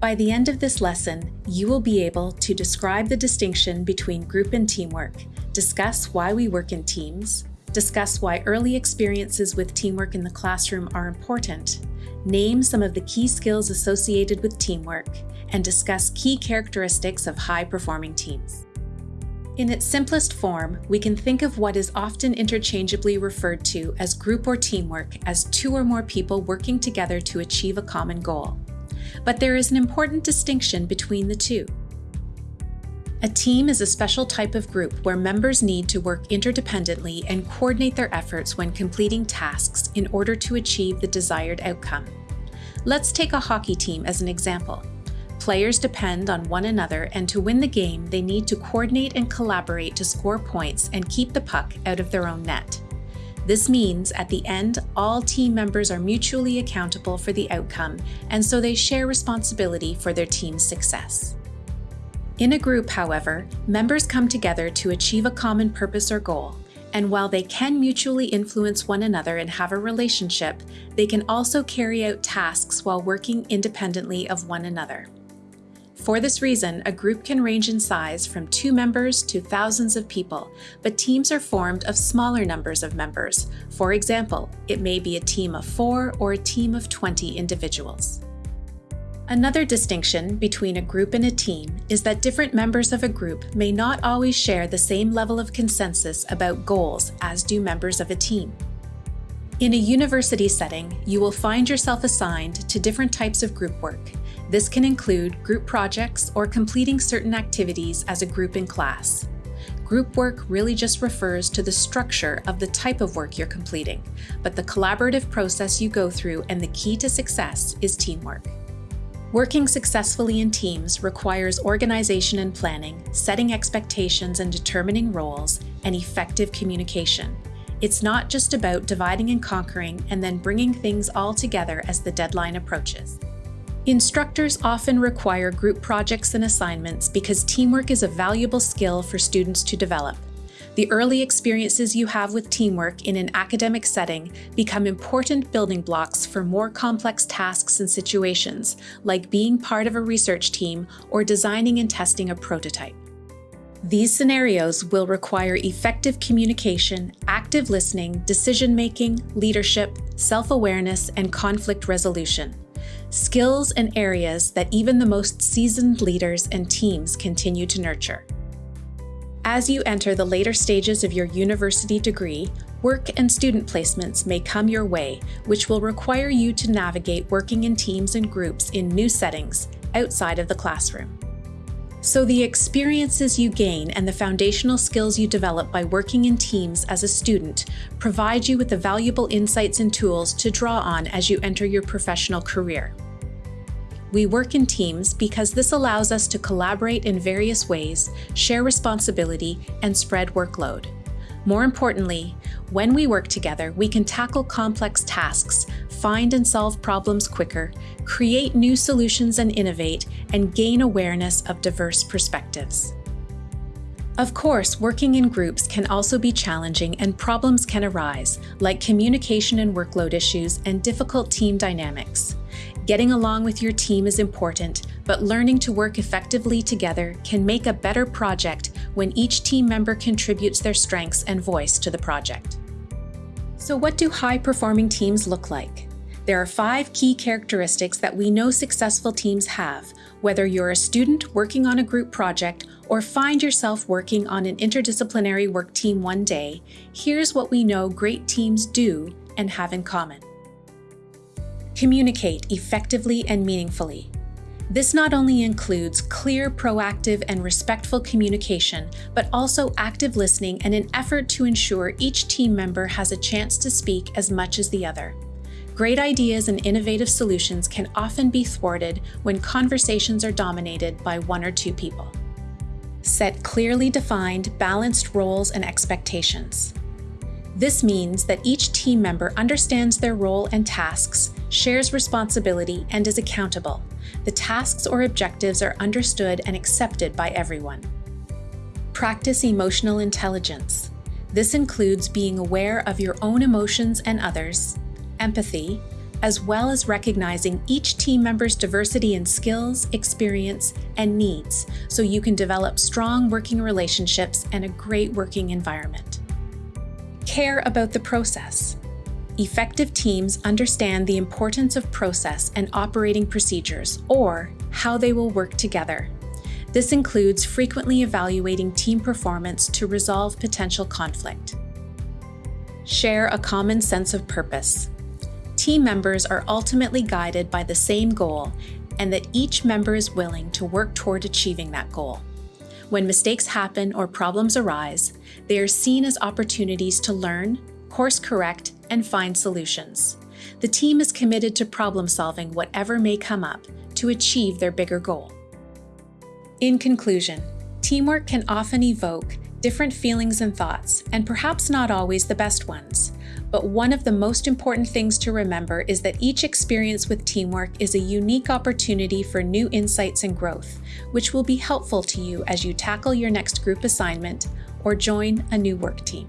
By the end of this lesson, you will be able to describe the distinction between group and teamwork, discuss why we work in teams, discuss why early experiences with teamwork in the classroom are important, name some of the key skills associated with teamwork, and discuss key characteristics of high-performing teams. In its simplest form, we can think of what is often interchangeably referred to as group or teamwork as two or more people working together to achieve a common goal. But there is an important distinction between the two. A team is a special type of group where members need to work interdependently and coordinate their efforts when completing tasks in order to achieve the desired outcome. Let's take a hockey team as an example. Players depend on one another, and to win the game, they need to coordinate and collaborate to score points and keep the puck out of their own net. This means at the end, all team members are mutually accountable for the outcome, and so they share responsibility for their team's success. In a group, however, members come together to achieve a common purpose or goal, and while they can mutually influence one another and have a relationship, they can also carry out tasks while working independently of one another. For this reason, a group can range in size from two members to thousands of people, but teams are formed of smaller numbers of members. For example, it may be a team of four or a team of 20 individuals. Another distinction between a group and a team is that different members of a group may not always share the same level of consensus about goals as do members of a team. In a university setting, you will find yourself assigned to different types of group work, this can include group projects or completing certain activities as a group in class. Group work really just refers to the structure of the type of work you're completing, but the collaborative process you go through and the key to success is teamwork. Working successfully in teams requires organization and planning, setting expectations and determining roles, and effective communication. It's not just about dividing and conquering and then bringing things all together as the deadline approaches. Instructors often require group projects and assignments because teamwork is a valuable skill for students to develop. The early experiences you have with teamwork in an academic setting become important building blocks for more complex tasks and situations, like being part of a research team or designing and testing a prototype. These scenarios will require effective communication, active listening, decision-making, leadership, self-awareness, and conflict resolution skills and areas that even the most seasoned leaders and teams continue to nurture. As you enter the later stages of your university degree, work and student placements may come your way, which will require you to navigate working in teams and groups in new settings outside of the classroom. So the experiences you gain and the foundational skills you develop by working in teams as a student provide you with the valuable insights and tools to draw on as you enter your professional career. We work in teams because this allows us to collaborate in various ways, share responsibility, and spread workload. More importantly, when we work together, we can tackle complex tasks, find and solve problems quicker, create new solutions and innovate, and gain awareness of diverse perspectives. Of course, working in groups can also be challenging and problems can arise, like communication and workload issues and difficult team dynamics. Getting along with your team is important, but learning to work effectively together can make a better project when each team member contributes their strengths and voice to the project. So what do high-performing teams look like? There are five key characteristics that we know successful teams have, whether you're a student working on a group project or find yourself working on an interdisciplinary work team one day, here's what we know great teams do and have in common. Communicate effectively and meaningfully. This not only includes clear, proactive, and respectful communication, but also active listening and an effort to ensure each team member has a chance to speak as much as the other. Great ideas and innovative solutions can often be thwarted when conversations are dominated by one or two people. Set clearly defined, balanced roles and expectations. This means that each team member understands their role and tasks, shares responsibility, and is accountable. The tasks or objectives are understood and accepted by everyone. Practice emotional intelligence. This includes being aware of your own emotions and others, empathy, as well as recognizing each team member's diversity in skills, experience, and needs so you can develop strong working relationships and a great working environment. Care about the process. Effective teams understand the importance of process and operating procedures, or how they will work together. This includes frequently evaluating team performance to resolve potential conflict. Share a common sense of purpose. Team members are ultimately guided by the same goal and that each member is willing to work toward achieving that goal. When mistakes happen or problems arise, they are seen as opportunities to learn, course correct, and find solutions. The team is committed to problem solving whatever may come up to achieve their bigger goal. In conclusion, teamwork can often evoke different feelings and thoughts, and perhaps not always the best ones. But one of the most important things to remember is that each experience with teamwork is a unique opportunity for new insights and growth, which will be helpful to you as you tackle your next group assignment or join a new work team.